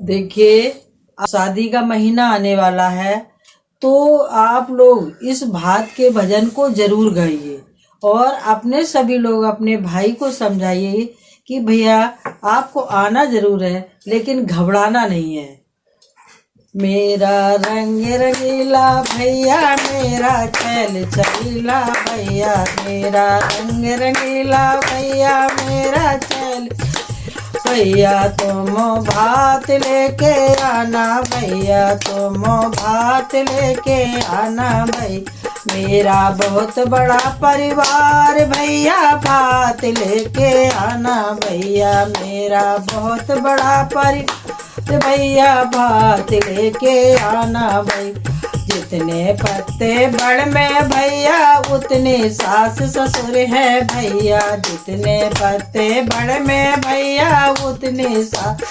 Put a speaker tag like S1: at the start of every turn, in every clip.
S1: देखिए शादी का महीना आने वाला है तो आप लोग इस भात के भजन को ज़रूर गाइए और अपने सभी लोग अपने भाई को समझाइए कि भैया, आपको आना ज़रूर है, लेकिन घबराना नहीं है। मेरा रंग रंगीला भैया, मेरा चल चलीला भैया, मेरा रंग रंगीला भैया, मेरा चल भैया, तुम भात लेके आना भैया, तुम भात लेके आना भाई मेरा बहुत बड़ा परिवार भैया, भात लेके आना भैया, मेरा बहुत बड़ा परिवार भैया, भात लेके आना भाई जितने पत्ते बड़ में भैया उतने सास ससुर है भैया, जितने पत्ते बड़ में भैया, उतने सास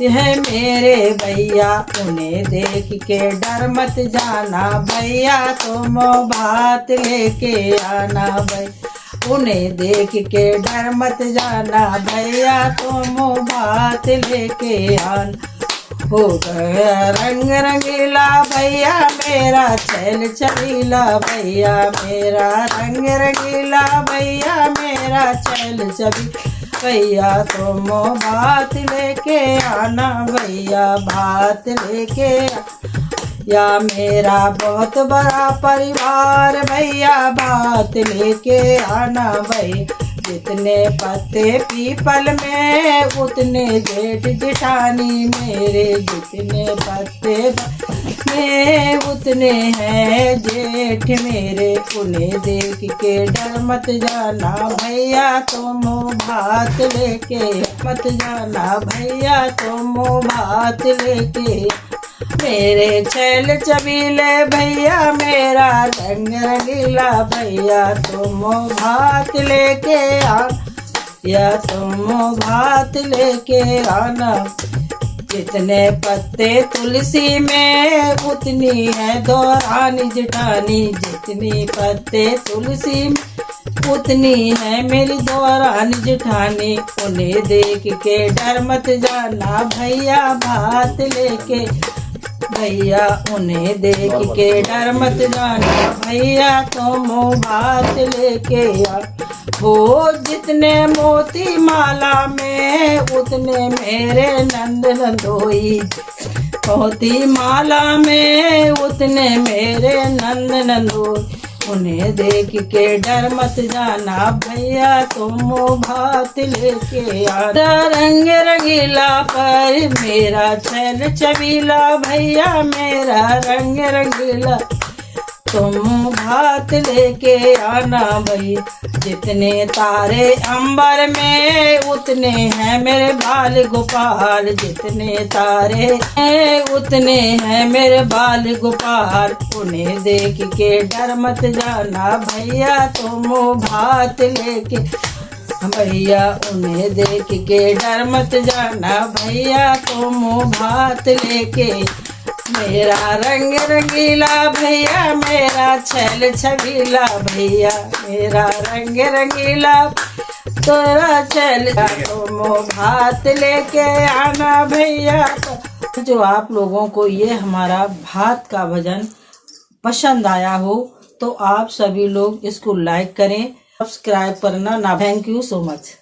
S1: है मेरे भैया। उन्हें देख के डर मत जाना भैया, तुम भात लेके आना भाई उन्हें देख के डर मत जाना भैया, तुम भात लेके आना। हो गया रंग रंगीला भैया, मेरा चल चलीला भैया, मेरा रंग रंगीला भैया, मेरा चल चली भैया, तुम बात लेके आना भैया, बात लेके या मेरा बहुत बड़ा परिवार, भैया, बात लेके आना भाई जितने पत्ते पीपल में, उतने जेठ जिठानी मेरे जितने पत्ते में, उतने हैं जेठ मेरे। उन्हें देख के डर मत जाना भैया, तुम भात लेके मत जाना भैया, तुम भात लेके। मेरे छैल चबीले भैया, मेरा रंग रंगीला भैया, तुम भात लेके आ या तुम भात लेके आना। जितने पत्ते तुलसी में, उतनी है दौरानी जटानी जितनी पत्ते तुलसी में, उतनी है मेरी दौरानी जिठानी। उन्हें देख के डर मत जाना, भैया भात लेके भैया उन्हें देख के डर मत जाना। भैया तुम तो बात लेके आ। हो जितने मोती माला में उतने मेरे नंद नंदोई। मोती माला में उतने मेरे नंद नंदोई। उन्हें देख के डर मत जाना भैया, तुम भात लेके आना। रंग रंगीला पर मेरा चल चबीला, भैया मेरा रंग रंगीला। तुम भात लेके आना भाई। जितने तारे अंबर में, उतने हैं मेरे बाल गोपाल। जितने तारे हैं, उतने हैं मेरे बाल गोपाल। उन्हें देख के डर मत जाना भैया, तुम भात लेके। भैया, उन्हें देख के डर मत जाना भैया, तुम भात लेके। मेरा रंग रंगीला भैया, मेरा छल छबीला भैया, मेरा रंग रंगीला। तोरा चल तुम भात लेके आना भैया। जो आप लोगों को ये हमारा भात का भजन पसंद आया हो तो आप सभी लोग इसको लाइक करें सब्सक्राइब करना ना थैंक यू सो मच